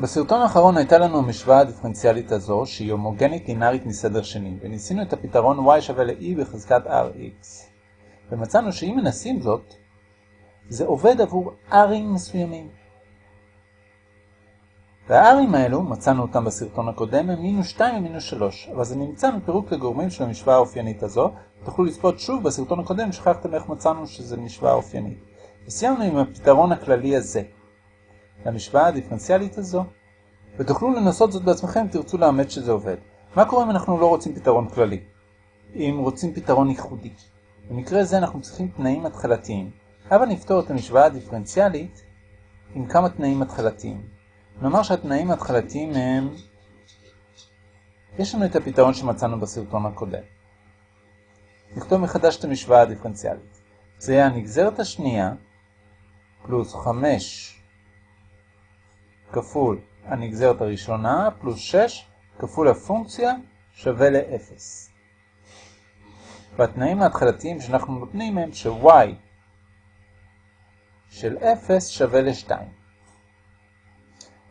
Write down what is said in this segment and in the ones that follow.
בסרטון האחרון הייתה לנו המשוואה הדיפרנציאלית הזו, שהיא הומוגנית לינארית מסדר שני, וניסינו את הפתרון y שווה ל-e בחזקת rx. ומצאנו שאם מנסים זאת, זה עובד עבור r'ים מסוימים. והr'ים האלו, מצאנו אותם בסרטון הקודם, הם מינוס 2 ומינוס 3, אבל זה נמצא מפירוק לגורמים של המשוואה האופיינית הזו, תוכלו לצפות שוב בסרטון הקודם, שכחתם איך מצאנו שזה משוואה אופיינית. וסיימנו עם הפתרון הכללי הזה. למשוואה הדיפרנציאלית הזו, ותוכלו לנסות זאת בעצמכם אם תרצו לאמת שזה עובד. מה קורה אם אנחנו לא רוצים פתרון כללי? אם רוצים פתרון ייחודי. במקרה זה אנחנו צריכים תנאים התחלתיים. הבה נפתור את המשוואה הדיפרנציאלית עם כמה תנאים התחלתיים. נאמר שהתנאים ההתחלתיים הם... יש לנו את הפתרון שמצאנו בסרטון הקודם. נכתוב מחדש את המשוואה הדיפרנציאלית. זה יהיה הנגזרת השנייה פלוס 5 כפול הנגזרת הראשונה פלוס 6 כפול הפונקציה שווה ל-0. והתנאים ההתחלתיים שאנחנו נותנים הם ש-y של 0 שווה ל-2.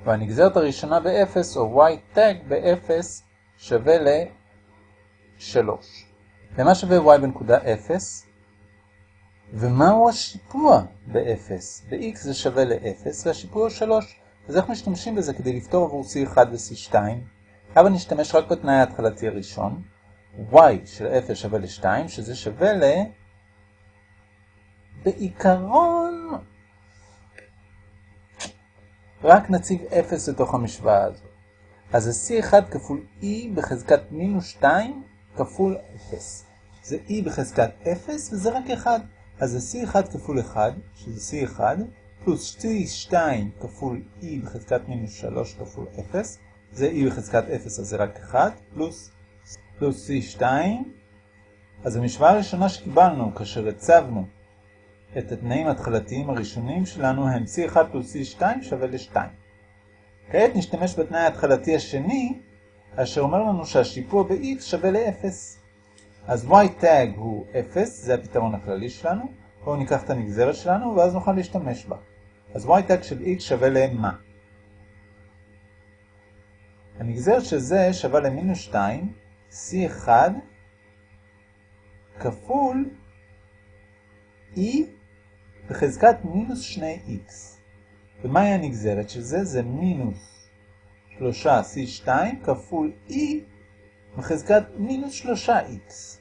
והנגזרת הראשונה ב-0 או y tag ב-0 שווה ל-3. למה שווה y בנקודה 0? ומהו השיפוע ב-0? ב-x זה שווה ל-0 והשיפוע הוא 3. אז איך משתמשים בזה כדי לפתור עבור C1 ו-C2? אבל נשתמש רק בתנאי ההתחלתי הראשון, y של 0 שווה ל-2, שזה שווה ל... בעיקרון, רק נציב 0 לתוך המשוואה הזו. אז זה C1 כפול E בחזקת מינוס 2 כפול 0. זה E בחזקת 0 וזה רק 1. אז זה C1 כפול 1, שזה C1, פלוס C2 כפול E בחזקת מינוס 3 כפול 0, זה E בחזקת 0 אז זה רק 1, פלוס, פלוס C2, אז המשוואה הראשונה שקיבלנו כאשר הצבנו את התנאים ההתחלתיים הראשונים שלנו הם C1 פלוס C2 שווה ל-2. כעת נשתמש בתנאי ההתחלתי השני, אשר אומר לנו שהשיפוע ב-X שווה ל-0. אז y tag הוא 0, זה הפתרון הכללי שלנו, בואו ניקח את הנגזרת שלנו ואז נוכל להשתמש בה. אז y של x שווה למה? הנגזרת של זה שווה למינוס 2, c1 כפול e בחזקת מינוס 2x. ומהי הנגזרת של זה? זה מינוס 3 c2 כפול e בחזקת מינוס 3x.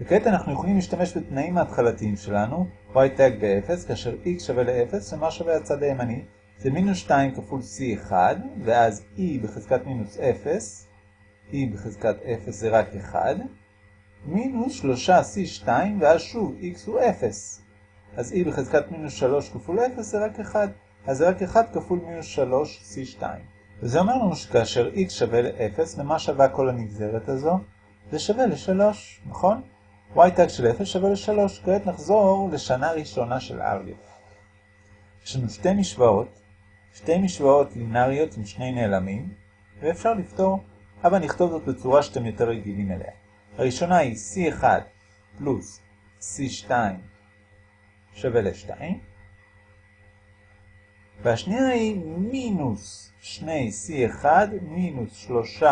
וכעת אנחנו יכולים להשתמש בתנאים ההתחלתיים שלנו, y tag ב-0, כאשר x שווה ל-0, ומה שווה הצד הימני? זה מינוס 2 כפול c1, ואז e בחזקת מינוס 0, e בחזקת 0 זה רק 1, מינוס 3 c2, ואז שוב x הוא 0. אז e בחזקת מינוס 3 כפול 0 זה רק 1, אז זה רק 1 כפול מינוס 3 c2. וזה אומר לנו שכאשר x שווה ל-0, למה שווה כל הנגזרת הזו? זה שווה ל-3, נכון? Y של 0 שווה ל-3. כעת נחזור לשנה ראשונה של אלגברה. יש לנו שתי משוואות, שתי משוואות לינאריות עם שני נעלמים, ואפשר לפתור, אבל נכתוב זאת בצורה שאתם יותר רגילים אליה. הראשונה היא c1 פלוס c2 שווה ל-2, והשנייה היא מינוס 2 c1 מינוס 3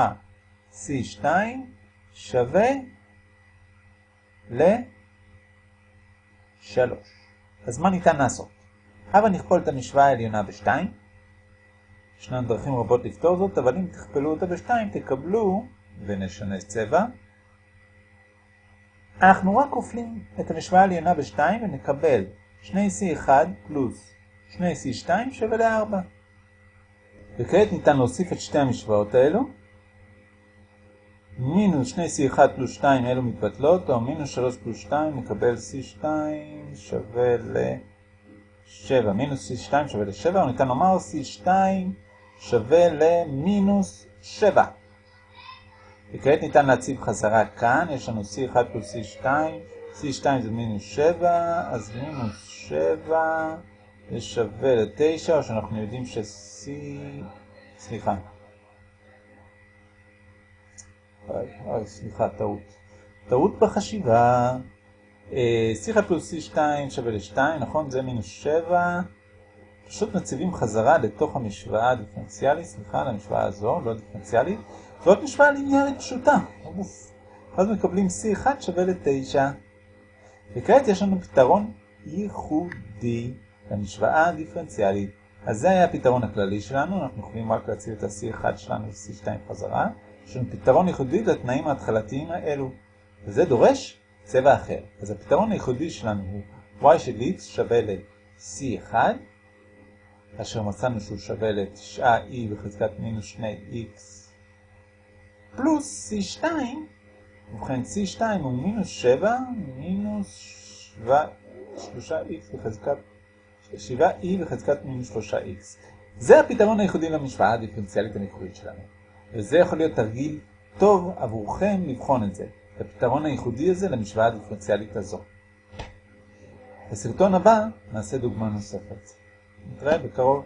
c2 שווה ל-3. אז מה ניתן לעשות? הבה נכפול את המשוואה העליונה ב-2. ישנן דרכים רבות לפתור זאת, אבל אם תכפלו אותה ב-2 תקבלו, ונשנה צבע, אנחנו רק כופלים את המשוואה העליונה ב-2 ונקבל 2c1 פלוס 2c2 שווה ל-4. וכעת ניתן להוסיף את שתי המשוואות האלו. מינוס 2c1 פלוס 2 אלו מתבטלות, או מינוס 3 פלוס 2 נקבל c2 שווה ל-7. מינוס c2 שווה ל-7, או ניתן לומר c2 שווה למינוס 7. וכעת ניתן להציב חזרה כאן, יש לנו c1 פלוס c2, c2 זה מינוס 7, אז מינוס 7 זה שווה ל-9, או שאנחנו יודעים ש-c... סליחה. סליחה, טעות. טעות בחשיבה. C1 פלוס C2 שווה ל-2, נכון? זה מינוס 7. פשוט מציבים חזרה לתוך המשוואה הדיפרנציאלית, סליחה, למשוואה הזו, לא דיפרנציאלית. זאת משוואה ליניארית פשוטה. אז מקבלים C1 שווה ל-9. וכעת יש לנו פתרון ייחודי למשוואה הדיפרנציאלית. אז זה היה הפתרון הכללי שלנו, אנחנו יכולים רק להציב את ה-C1 שלנו ל-C2 חזרה. לנו פתרון ייחודי לתנאים ההתחלתיים האלו, וזה דורש צבע אחר. אז הפתרון הייחודי שלנו הוא y של x שווה ל-C1, כאשר מצאנו שהוא שווה ל-9e בחזקת מינוס 2x פלוס C2, ובכן C2 הוא מינוס 7 מינוס 3x בחזקת 7e בחזקת מינוס 3x. זה הפתרון הייחודי למשוואה הדיפרנציאלית המקורית שלנו. וזה יכול להיות תרגיל טוב עבורכם לבחון את זה, את הפתרון הייחודי הזה למשוואה הדיפרנציאלית הזו. בסרטון הבא נעשה דוגמה נוספת. נתראה בקרוב.